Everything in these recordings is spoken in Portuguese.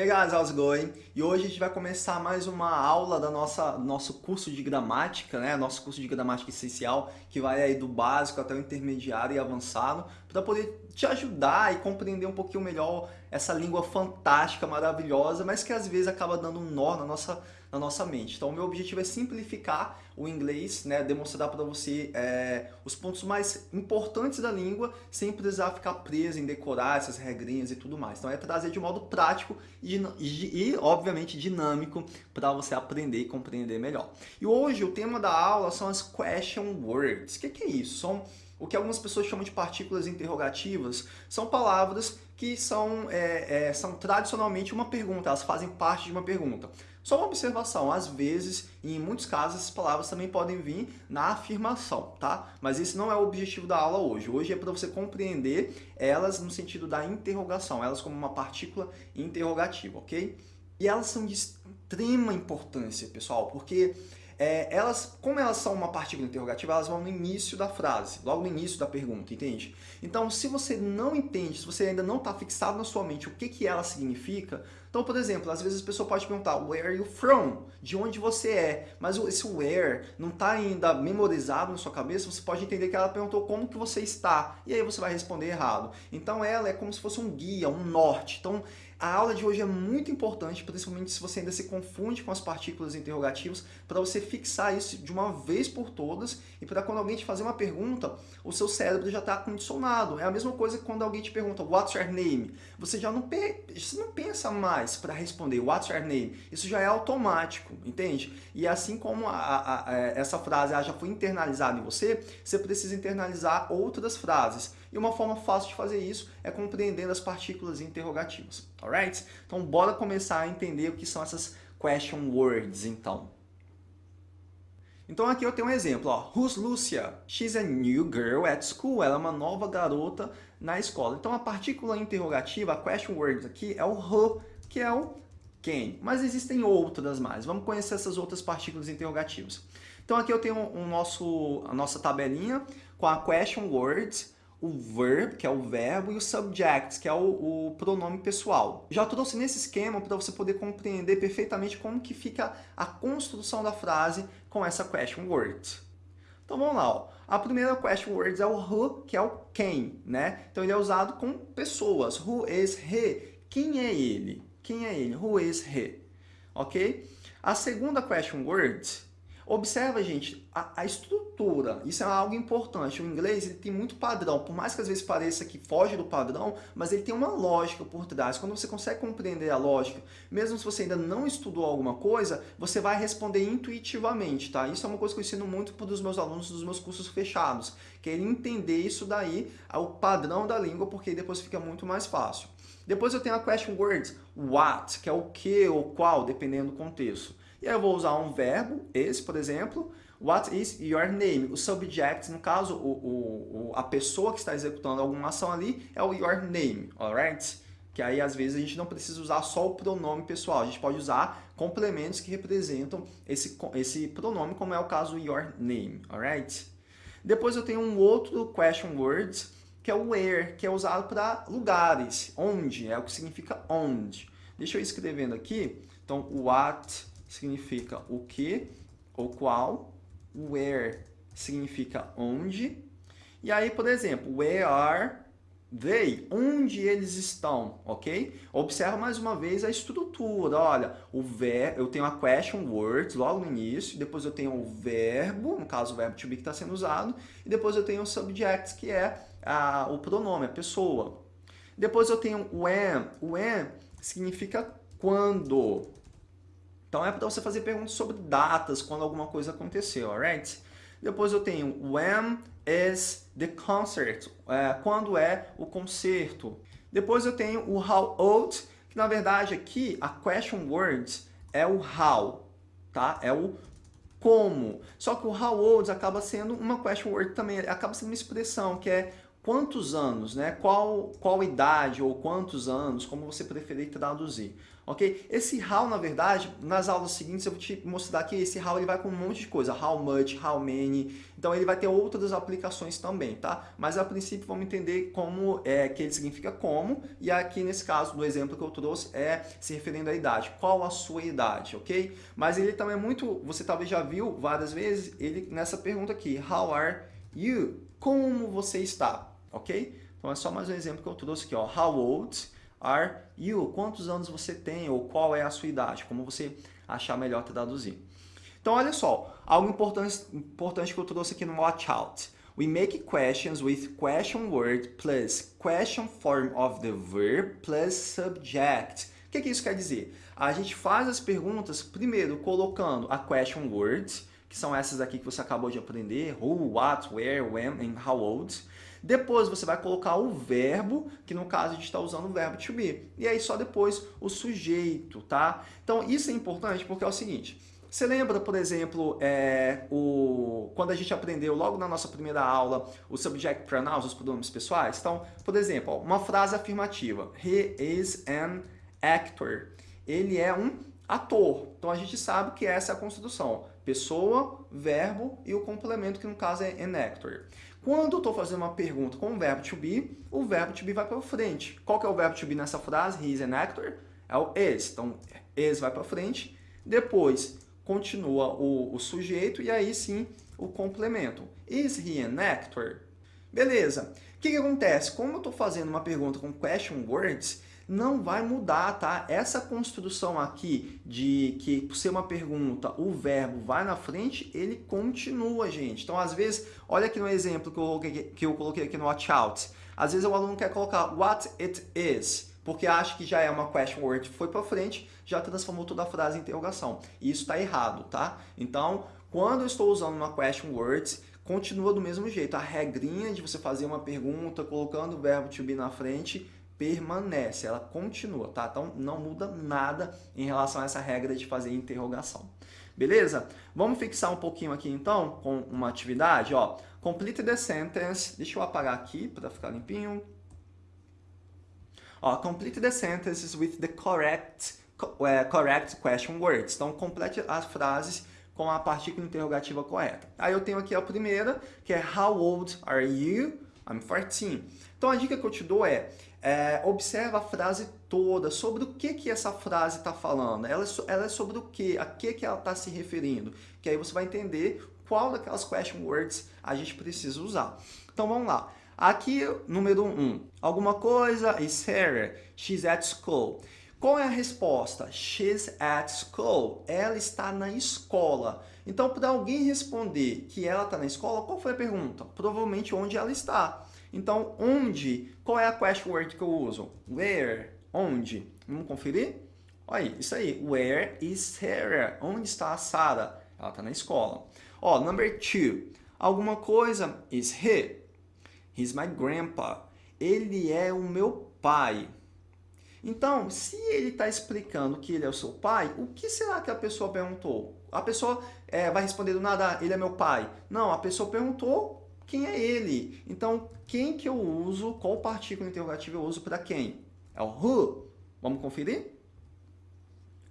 Hey guys, how's it going? E hoje a gente vai começar mais uma aula da nossa nosso curso de gramática, né? Nosso curso de gramática essencial, que vai aí do básico até o intermediário e avançado, para poder te ajudar e compreender um pouquinho melhor essa língua fantástica, maravilhosa, mas que às vezes acaba dando um nó na nossa, na nossa mente. Então, o meu objetivo é simplificar o inglês, né? demonstrar para você é, os pontos mais importantes da língua, sem precisar ficar preso em decorar essas regrinhas e tudo mais. Então, é trazer de modo prático e, e, e obviamente, dinâmico para você aprender e compreender melhor. E hoje, o tema da aula são as question words. O que, que é isso? São o que algumas pessoas chamam de partículas interrogativas, são palavras que são, é, é, são tradicionalmente uma pergunta, elas fazem parte de uma pergunta. Só uma observação, às vezes, e em muitos casos, essas palavras também podem vir na afirmação, tá? Mas esse não é o objetivo da aula hoje. Hoje é para você compreender elas no sentido da interrogação, elas como uma partícula interrogativa, ok? E elas são de extrema importância, pessoal, porque é, elas, como elas são uma partícula interrogativa, elas vão no início da frase, logo no início da pergunta, entende? Então, se você não entende, se você ainda não está fixado na sua mente o que, que ela significa, então, por exemplo, às vezes a pessoa pode perguntar Where are you from? De onde você é? Mas esse where não está ainda memorizado na sua cabeça, você pode entender que ela perguntou como que você está, e aí você vai responder errado. Então, ela é como se fosse um guia, um norte. Então, a aula de hoje é muito importante, principalmente se você ainda se confunde com as partículas interrogativas, para você fixar isso de uma vez por todas e para quando alguém te fazer uma pergunta, o seu cérebro já está condicionado. É a mesma coisa que quando alguém te pergunta What's your name? Você já não, você não pensa mais para responder What's your name? Isso já é automático, entende? E assim como a, a, a, essa frase já foi internalizada em você, você precisa internalizar outras frases. E uma forma fácil de fazer isso é compreendendo as partículas interrogativas, alright? Então bora começar a entender o que são essas question words, então. Então aqui eu tenho um exemplo, ó. Who's Lucia? She's a new girl at school. Ela é uma nova garota na escola. Então a partícula interrogativa, a question word aqui, é o who, que é o quem. Mas existem outras mais. Vamos conhecer essas outras partículas interrogativas. Então aqui eu tenho um nosso, a nossa tabelinha com a question words, o verb, que é o verbo, e o subject, que é o, o pronome pessoal. Já trouxe nesse esquema para você poder compreender perfeitamente como que fica a construção da frase com essa question word. Então vamos lá, ó. a primeira question word é o who, que é o quem, né? Então ele é usado com pessoas. Who is he? Quem é ele? Quem é ele? Who is he? Ok? A segunda question word Observa, gente, a, a, estrutura. Isso é algo importante. O inglês ele tem muito padrão. Por mais que às vezes pareça que foge do padrão, mas ele tem uma lógica por trás. Quando você consegue compreender a lógica, mesmo se você ainda não estudou alguma coisa, você vai responder intuitivamente, tá? Isso é uma coisa que eu ensino muito para os meus alunos dos meus cursos fechados, que é entender isso daí, o padrão da língua, porque depois fica muito mais fácil. Depois eu tenho a question words, what, que é o que ou qual, dependendo do contexto. E aí eu vou usar um verbo, esse, por exemplo, What is your name? O subject, no caso, o, o, a pessoa que está executando alguma ação ali é o your name, alright? Que aí, às vezes, a gente não precisa usar só o pronome pessoal. A gente pode usar complementos que representam esse, esse pronome, como é o caso your name, alright? Depois eu tenho um outro question word, que é o where, que é usado para lugares, onde, é o que significa onde. Deixa eu escrevendo aqui. Então, what significa o que ou qual, where significa onde, e aí, por exemplo, where are they? Onde eles estão, ok? Observa mais uma vez a estrutura, olha, o ver, eu tenho a question words logo no início, depois eu tenho o verbo, no caso o verbo to be que está sendo usado, e depois eu tenho o subject, que é a, o pronome, a pessoa. Depois eu tenho o when, o when significa quando, então é para você fazer perguntas sobre datas, quando alguma coisa aconteceu, alright? Depois eu tenho when is the concert, é, quando é o concerto. Depois eu tenho o how old, que na verdade aqui a question words é o how, tá? É o como. Só que o how old acaba sendo uma question word também, acaba sendo uma expressão que é quantos anos, né? Qual, qual idade ou quantos anos, como você preferir traduzir ok? Esse how, na verdade, nas aulas seguintes eu vou te mostrar que esse how ele vai com um monte de coisa, how much, how many, então ele vai ter outras aplicações também, tá? Mas a princípio vamos entender como é que ele significa como, e aqui nesse caso, do exemplo que eu trouxe, é se referindo à idade, qual a sua idade, ok? Mas ele também é muito, você talvez já viu várias vezes, ele nessa pergunta aqui, how are you? Como você está, ok? Então é só mais um exemplo que eu trouxe aqui, ó, how old are you? Quantos anos você tem ou qual é a sua idade? Como você achar melhor traduzir. Então, olha só, algo importante, importante que eu trouxe aqui no Watch Out. We make questions with question word plus question form of the verb plus subject. O que, que isso quer dizer? A gente faz as perguntas, primeiro, colocando a question words, que são essas aqui que você acabou de aprender, who, what, where, when and how old. Depois você vai colocar o verbo, que no caso a gente está usando o verbo to be. E aí só depois o sujeito, tá? Então isso é importante porque é o seguinte, você lembra, por exemplo, é, o, quando a gente aprendeu logo na nossa primeira aula o subject pronouns, os pronomes pessoais? Então, por exemplo, uma frase afirmativa. He is an actor. Ele é um ator. Então a gente sabe que essa é a construção. Pessoa, verbo e o complemento, que no caso é an actor. Quando eu estou fazendo uma pergunta com o verbo to be, o verbo to be vai para frente. Qual que é o verbo to be nessa frase? He is an actor. É o is. Então, is vai para frente. Depois, continua o, o sujeito e aí sim o complemento. Is he an actor? Beleza. O que, que acontece? Como eu estou fazendo uma pergunta com question words, não vai mudar, tá? Essa construção aqui de que, por ser uma pergunta, o verbo vai na frente, ele continua, gente. Então, às vezes, olha aqui no exemplo que eu coloquei, que eu coloquei aqui no watch out. Às vezes o aluno quer colocar what it is, porque acha que já é uma question word, foi para frente, já transformou toda a frase em interrogação. E isso está errado, tá? Então, quando eu estou usando uma question word, continua do mesmo jeito. A regrinha de você fazer uma pergunta colocando o verbo to be na frente permanece, ela continua, tá? Então não muda nada em relação a essa regra de fazer interrogação. Beleza? Vamos fixar um pouquinho aqui então com uma atividade, ó. Complete the sentence. Deixa eu apagar aqui para ficar limpinho. Ó, complete the sentences with the correct, uh, correct question words. Então, complete as frases com a partícula interrogativa correta. Aí eu tenho aqui a primeira, que é How old are you? I'm 14. Então, a dica que eu te dou é, é, observa a frase toda, sobre o que, que essa frase está falando, ela é, ela é, sobre o que, a que, que ela está se referindo, que aí você vai entender qual daquelas question words a gente precisa usar. Então vamos lá. Aqui, número 1, um, alguma coisa is Sarah, she's at school. Qual é a resposta? She's at school. Ela está na escola. Então, para alguém responder que ela está na escola, qual foi a pergunta? Provavelmente onde ela está. Então, onde? Qual é a question word que eu uso? Where? Onde? Vamos conferir? Olha isso aí. Where is Sarah? Onde está a Sarah? Ela está na escola. Ó, number two. Alguma coisa is he. He's my grandpa. Ele é o meu pai. Então, se ele está explicando que ele é o seu pai, o que será que a pessoa perguntou? A pessoa é, vai responder do nada, ah, ele é meu pai. Não, a pessoa perguntou quem é ele. Então, quem que eu uso, qual partícula interrogativa eu uso para quem? É o who. Vamos conferir?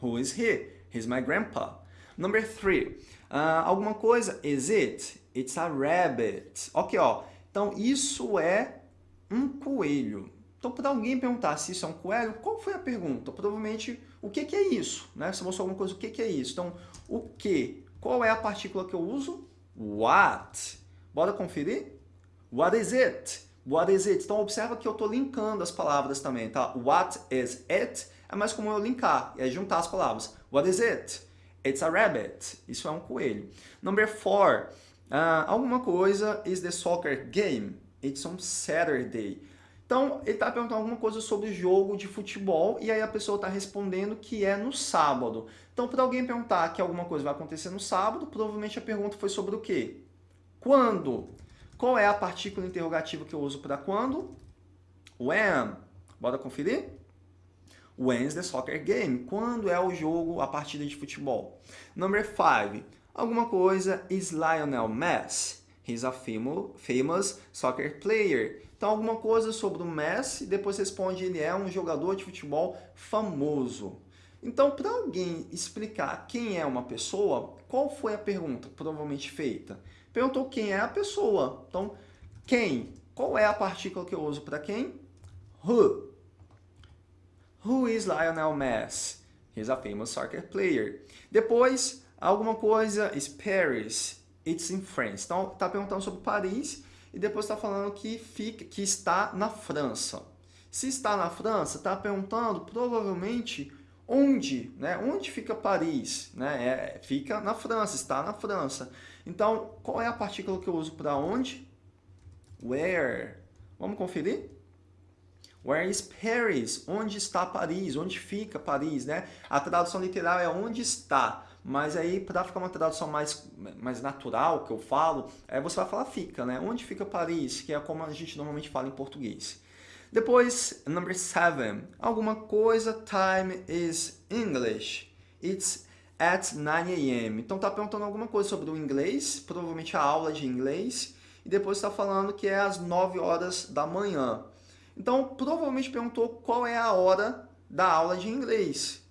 Who is he? He's my grandpa. Number three. Uh, alguma coisa? Is it? It's a rabbit. Ok, ó. Então, isso é um coelho. Então, para alguém perguntar se isso é um coelho, qual foi a pergunta? Provavelmente, o que, que é isso? Né? Se mostrou alguma coisa, o que, que é isso? Então, o que? Qual é a partícula que eu uso? What? Bora conferir? What is it? What is it? Então, observa que eu estou linkando as palavras também, tá? What is it? É mais comum eu linkar, é juntar as palavras. What is it? It's a rabbit. Isso é um coelho. Number four. Uh, alguma coisa is the soccer game. It's on Saturday. Então, ele está perguntando alguma coisa sobre jogo de futebol e aí a pessoa está respondendo que é no sábado. Então, para alguém perguntar que alguma coisa vai acontecer no sábado, provavelmente a pergunta foi sobre o quê? Quando? Qual é a partícula interrogativa que eu uso para quando? When. Bora conferir? When's the soccer game? Quando é o jogo, a partida de futebol? Number 5. Alguma coisa is Lionel Messi. He's a famous soccer player. Então, alguma coisa sobre o Messi, depois responde ele é um jogador de futebol famoso. Então, para alguém explicar quem é uma pessoa, qual foi a pergunta provavelmente feita? Perguntou quem é a pessoa. Então, quem? Qual é a partícula que eu uso para quem? Who. Who is Lionel Messi? He's a famous soccer player. Depois, alguma coisa is Paris. It's in France. Então, está perguntando sobre Paris e depois está falando que, fica, que está na França. Se está na França, está perguntando provavelmente onde, né? Onde fica Paris? Né? É, fica na França, está na França. Então, qual é a partícula que eu uso para onde? Where. Vamos conferir? Where is Paris? Onde está Paris? Onde fica Paris, né? A tradução literal é onde está. Mas aí, para ficar uma tradução mais, mais natural, que eu falo, é, você vai falar fica, né? Onde fica Paris? Que é como a gente normalmente fala em português. Depois, number seven. Alguma coisa, time is English. It's at 9 a.m. Então tá perguntando alguma coisa sobre o inglês, provavelmente a aula de inglês. E depois está falando que é às 9 horas da manhã. Então, provavelmente perguntou qual é a hora da aula de inglês.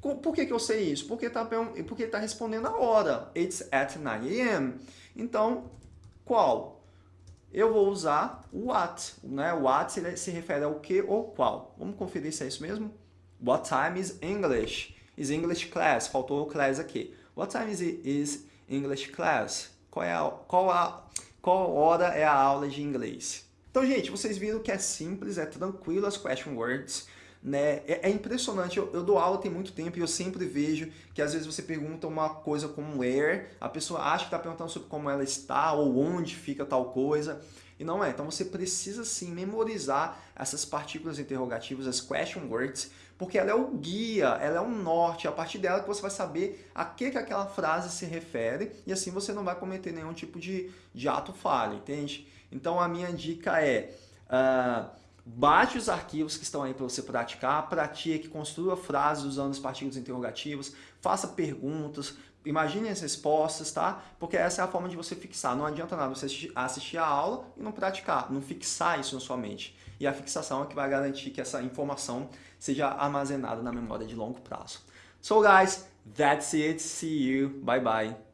Por que, que eu sei isso? Porque está porque tá respondendo a hora. It's at 9 a.m. Então, qual? Eu vou usar what. Né? What se refere ao que ou qual. Vamos conferir se é isso mesmo? What time is English? Is English class? Faltou o class aqui. What time is, is English class? Qual, é a, qual, a, qual hora é a aula de inglês? Então, gente, vocês viram que é simples, é tranquilo as question words. Né? É, é impressionante, eu, eu, dou aula tem muito tempo e eu sempre vejo que às vezes você pergunta uma coisa como where, a pessoa acha que está perguntando sobre como ela está ou onde fica tal coisa, e não é. Então você precisa sim memorizar essas partículas interrogativas, as question words, porque ela é o guia, ela é o norte, é a partir dela que você vai saber a que, que aquela frase se refere e assim você não vai cometer nenhum tipo de, de ato falho, entende? Então a minha dica é... Uh, Baixe os arquivos que estão aí para você praticar, pratique, construa frases usando as partículas interrogativas, faça perguntas, imagine as respostas, tá? Porque essa é a forma de você fixar. Não adianta nada você assistir a aula e não praticar, não fixar isso na sua mente. E a fixação é que vai garantir que essa informação seja armazenada na memória de longo prazo. So guys, that's it. See you. Bye bye.